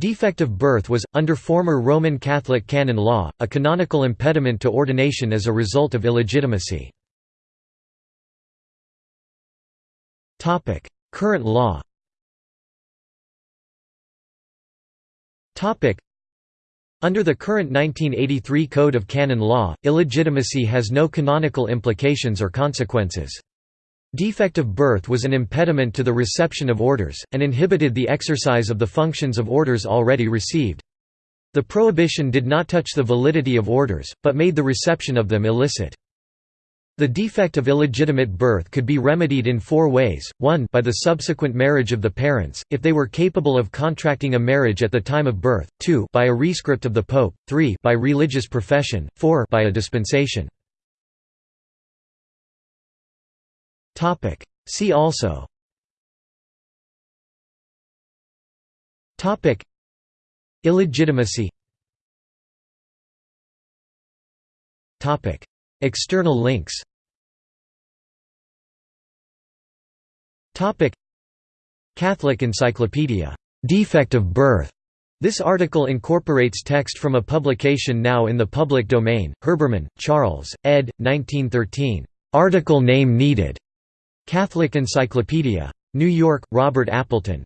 Defect of birth was, under former Roman Catholic canon law, a canonical impediment to ordination as a result of illegitimacy. Current law under the current 1983 Code of Canon Law, illegitimacy has no canonical implications or consequences. Defect of birth was an impediment to the reception of orders, and inhibited the exercise of the functions of orders already received. The prohibition did not touch the validity of orders, but made the reception of them illicit. The defect of illegitimate birth could be remedied in four ways, 1 by the subsequent marriage of the parents, if they were capable of contracting a marriage at the time of birth, 2 by a rescript of the pope, 3 by religious profession, 4 by a dispensation. See also Illegitimacy External links Catholic Encyclopedia. Defect of birth. This article incorporates text from a publication now in the public domain. Herbermann, Charles, ed. 1913. Article name needed. Catholic Encyclopedia. New York, Robert Appleton.